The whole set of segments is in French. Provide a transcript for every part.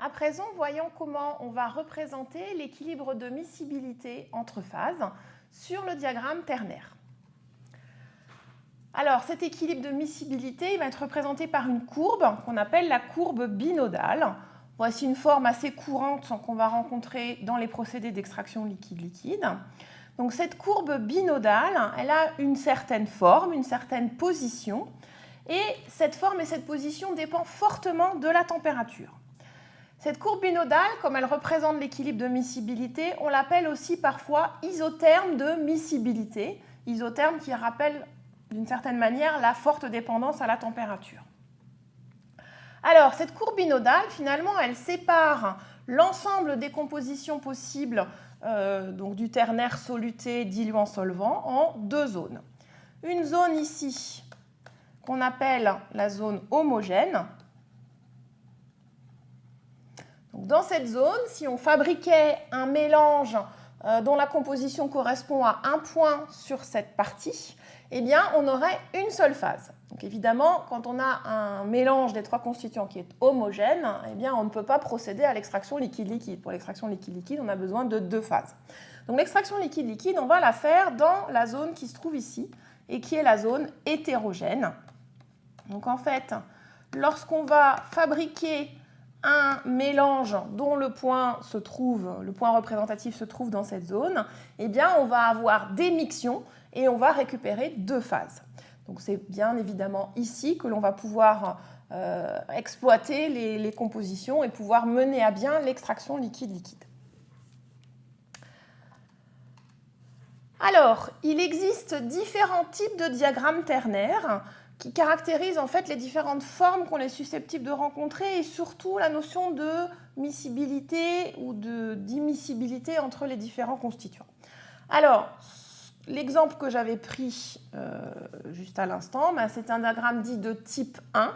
À présent, voyons comment on va représenter l'équilibre de miscibilité entre phases sur le diagramme ternaire. Alors, cet équilibre de miscibilité va être représenté par une courbe qu'on appelle la courbe binodale. Voici une forme assez courante qu'on va rencontrer dans les procédés d'extraction liquide-liquide. Donc cette courbe binodale, elle a une certaine forme, une certaine position, et cette forme et cette position dépendent fortement de la température. Cette courbe binodale, comme elle représente l'équilibre de miscibilité, on l'appelle aussi parfois isotherme de miscibilité, isotherme qui rappelle d'une certaine manière la forte dépendance à la température. Alors, cette courbe binodale, finalement, elle sépare l'ensemble des compositions possibles euh, donc du ternaire soluté diluant solvant en deux zones. Une zone ici qu'on appelle la zone homogène. Dans cette zone, si on fabriquait un mélange euh, dont la composition correspond à un point sur cette partie, eh bien, on aurait une seule phase. Donc évidemment, quand on a un mélange des trois constituants qui est homogène, eh bien, on ne peut pas procéder à l'extraction liquide-liquide. Pour l'extraction liquide-liquide, on a besoin de deux phases. Donc l'extraction liquide-liquide, on va la faire dans la zone qui se trouve ici et qui est la zone hétérogène. Donc en fait, lorsqu'on va fabriquer un mélange dont le point se trouve, le point représentatif se trouve dans cette zone, eh bien on va avoir des mixions et on va récupérer deux phases. C'est bien évidemment ici que l'on va pouvoir euh, exploiter les, compositions et pouvoir mener à bien l'extraction liquide-liquide. Alors, il existe différents types de diagrammes ternaires qui caractérisent en fait les différentes formes qu'on est susceptible de rencontrer et surtout la notion de miscibilité ou d'immiscibilité entre les différents constituants. Alors, L'exemple que j'avais pris euh, juste à l'instant, bah, c'est un diagramme dit de type 1,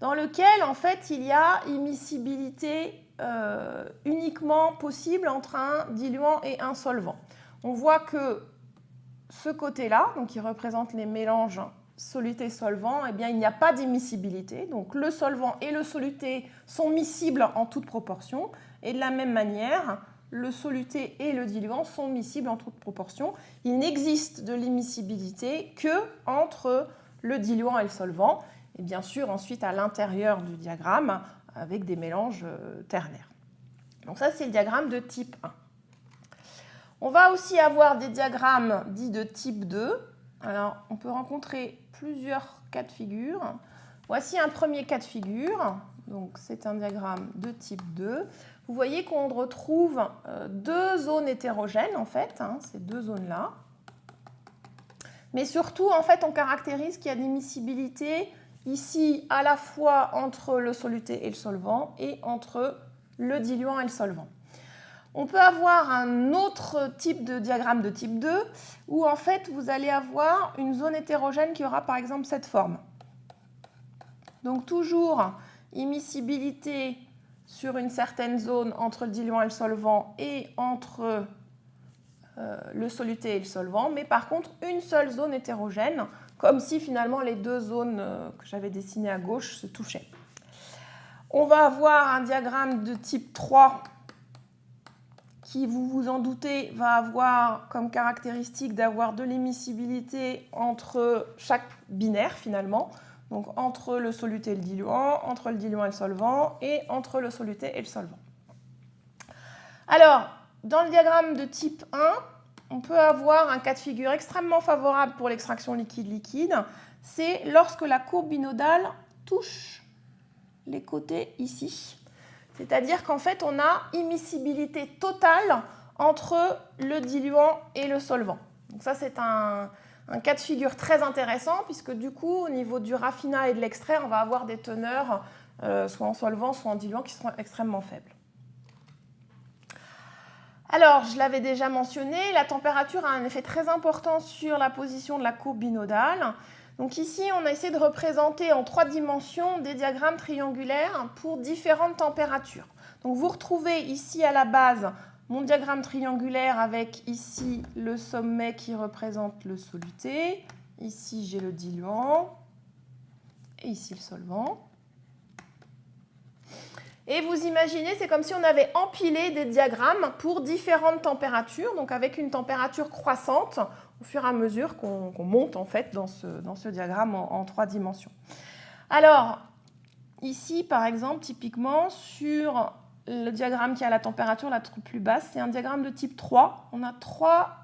dans lequel en fait il y a immiscibilité euh, uniquement possible entre un diluant et un solvant. On voit que ce côté-là, donc qui représente les mélanges soluté-solvant, eh bien, il n'y a pas d'immiscibilité. Donc le solvant et le soluté sont miscibles en toute proportion. Et de la même manière, le soluté et le diluant sont miscibles en toute proportion. Il n'existe de l'immiscibilité que entre le diluant et le solvant, et bien sûr ensuite à l'intérieur du diagramme avec des mélanges euh, ternaires. Donc ça c'est le diagramme de type 1. On va aussi avoir des diagrammes dits de type 2. Alors on peut rencontrer plusieurs cas de figure. Voici un premier cas de figure. Donc c'est un diagramme de type 2 vous voyez qu'on retrouve euh, deux zones hétérogènes, en fait, hein, ces deux zones-là. Mais surtout, en fait, on caractérise qu'il y a des miscibilités ici à la fois entre le soluté et le solvant et entre le diluant et le solvant. On peut avoir un autre type de diagramme de type 2 où en fait vous allez avoir une zone hétérogène qui aura par exemple cette forme. Donc toujours immiscibilité sur une certaine zone entre le diluant et le solvant et entre euh, le soluté et le solvant, mais par contre une seule zone hétérogène, comme si finalement les deux zones euh, que j'avais dessinées à gauche se touchaient. On va avoir un diagramme de type 3 qui, vous vous en doutez, va avoir comme caractéristique d'avoir de l'émissibilité entre chaque binaire finalement donc entre le soluté et le diluant, entre le diluant et le solvant, et entre le soluté et le solvant. Alors, dans le diagramme de type 1, on peut avoir un cas de figure extrêmement favorable pour l'extraction liquide-liquide, c'est lorsque la courbe binodale touche les côtés ici. C'est-à-dire qu'en fait, on a immiscibilité totale entre le diluant et le solvant. Donc ça, c'est un, cas de figure très intéressant puisque du coup, au niveau du raffinat et de l'extrait, on va avoir des teneurs euh, soit en solvant, soit en diluant qui seront extrêmement faibles. Alors, je l'avais déjà mentionné, la température a un effet très important sur la position de la courbe binodale. Donc ici, on a essayé de représenter en trois dimensions des diagrammes triangulaires pour différentes températures. Donc vous retrouvez ici à la base mon diagramme triangulaire avec ici le sommet qui représente le soluté. Ici, j'ai le diluant. Et ici, le solvant. Et vous imaginez, c'est comme si on avait empilé des diagrammes pour différentes températures, donc avec une température croissante au fur et à mesure qu'on monte en fait dans ce, diagramme en, trois dimensions. Alors, ici par exemple, typiquement sur le diagramme qui a la température la plus basse, c'est un diagramme de type 3. On a trois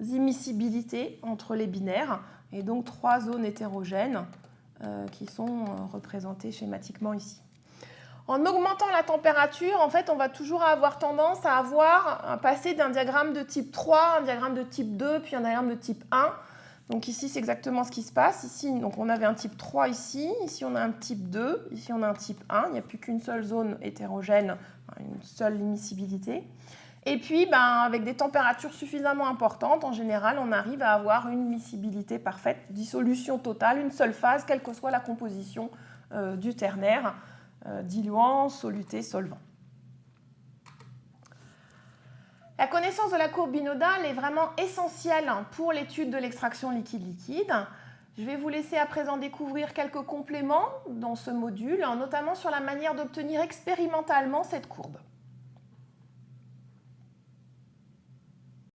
immiscibilités entre les binaires et donc trois zones hétérogènes euh, qui sont euh, représentées schématiquement ici. En augmentant la température, en fait, on va toujours avoir tendance à avoir passer d'un diagramme de type 3 un diagramme de type 2, puis un diagramme de type 1. Donc ici, c'est exactement ce qui se passe. Ici, donc on avait un type 3 ici, ici on a un type 2, ici on a un type 1. Il n'y a plus qu'une seule zone hétérogène, une seule immiscibilité. Et puis, ben, avec des températures suffisamment importantes, en général, on arrive à avoir une miscibilité parfaite, dissolution totale, une seule phase, quelle que soit la composition euh, du ternaire. Euh, diluant, soluté, solvant. La connaissance de la courbe binodale est vraiment essentielle pour l'étude de l'extraction liquide-liquide. Je vais vous laisser à présent découvrir quelques compléments dans ce module, notamment sur la manière d'obtenir expérimentalement cette courbe.